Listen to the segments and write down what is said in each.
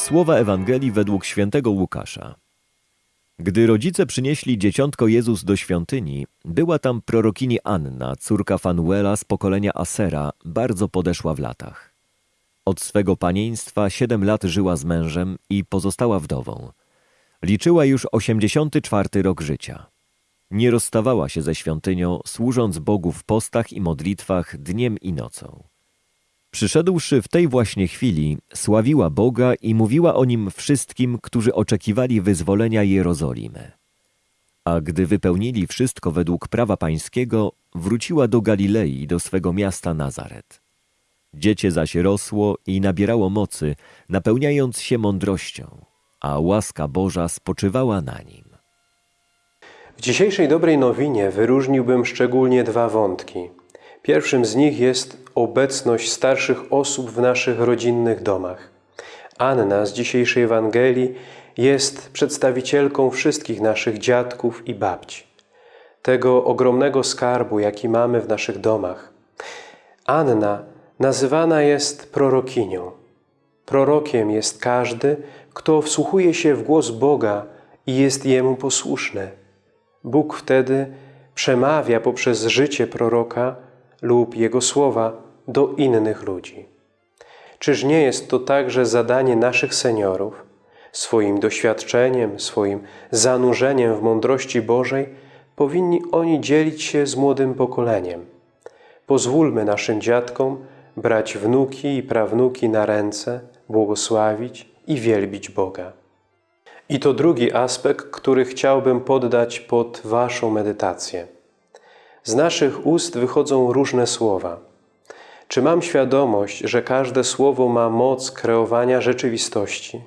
Słowa Ewangelii według świętego Łukasza. Gdy rodzice przynieśli dzieciątko Jezus do świątyni, była tam prorokini Anna, córka Fanuela z pokolenia Asera, bardzo podeszła w latach. Od swego panieństwa siedem lat żyła z mężem i pozostała wdową. Liczyła już 84 rok życia. Nie rozstawała się ze świątynią, służąc Bogu w postach i modlitwach dniem i nocą. Przyszedłszy w tej właśnie chwili, sławiła Boga i mówiła o nim wszystkim, którzy oczekiwali wyzwolenia Jerozolimy. A gdy wypełnili wszystko według prawa pańskiego, wróciła do Galilei, do swego miasta Nazaret. Dziecię zaś rosło i nabierało mocy, napełniając się mądrością, a łaska Boża spoczywała na nim. W dzisiejszej dobrej nowinie wyróżniłbym szczególnie dwa wątki. Pierwszym z nich jest obecność starszych osób w naszych rodzinnych domach. Anna z dzisiejszej Ewangelii jest przedstawicielką wszystkich naszych dziadków i babci. Tego ogromnego skarbu, jaki mamy w naszych domach. Anna nazywana jest prorokinią. Prorokiem jest każdy, kto wsłuchuje się w głos Boga i jest Jemu posłuszny. Bóg wtedy przemawia poprzez życie proroka lub jego słowa do innych ludzi. Czyż nie jest to także zadanie naszych seniorów, swoim doświadczeniem, swoim zanurzeniem w mądrości Bożej, powinni oni dzielić się z młodym pokoleniem. Pozwólmy naszym dziadkom brać wnuki i prawnuki na ręce, błogosławić i wielbić Boga. I to drugi aspekt, który chciałbym poddać pod Waszą medytację. Z naszych ust wychodzą różne słowa. Czy mam świadomość, że każde słowo ma moc kreowania rzeczywistości?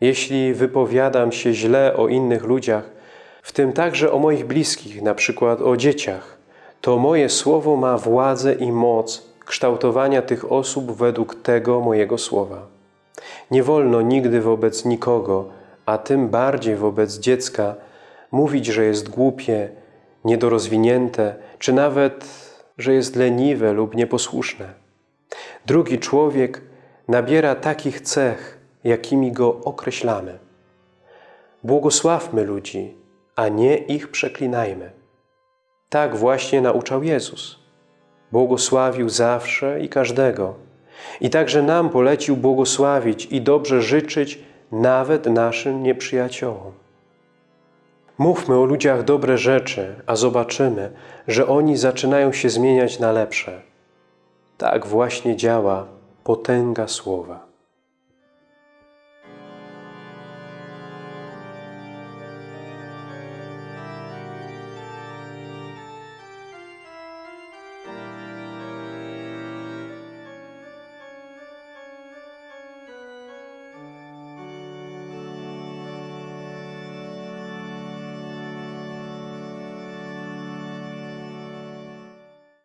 Jeśli wypowiadam się źle o innych ludziach, w tym także o moich bliskich, na przykład o dzieciach, to moje słowo ma władzę i moc kształtowania tych osób według tego mojego słowa. Nie wolno nigdy wobec nikogo, a tym bardziej wobec dziecka, mówić, że jest głupie, niedorozwinięte, czy nawet, że jest leniwe lub nieposłuszne. Drugi człowiek nabiera takich cech, jakimi go określamy. Błogosławmy ludzi, a nie ich przeklinajmy. Tak właśnie nauczał Jezus. Błogosławił zawsze i każdego. I także nam polecił błogosławić i dobrze życzyć nawet naszym nieprzyjaciołom. Mówmy o ludziach dobre rzeczy, a zobaczymy, że oni zaczynają się zmieniać na lepsze. Tak właśnie działa potęga słowa.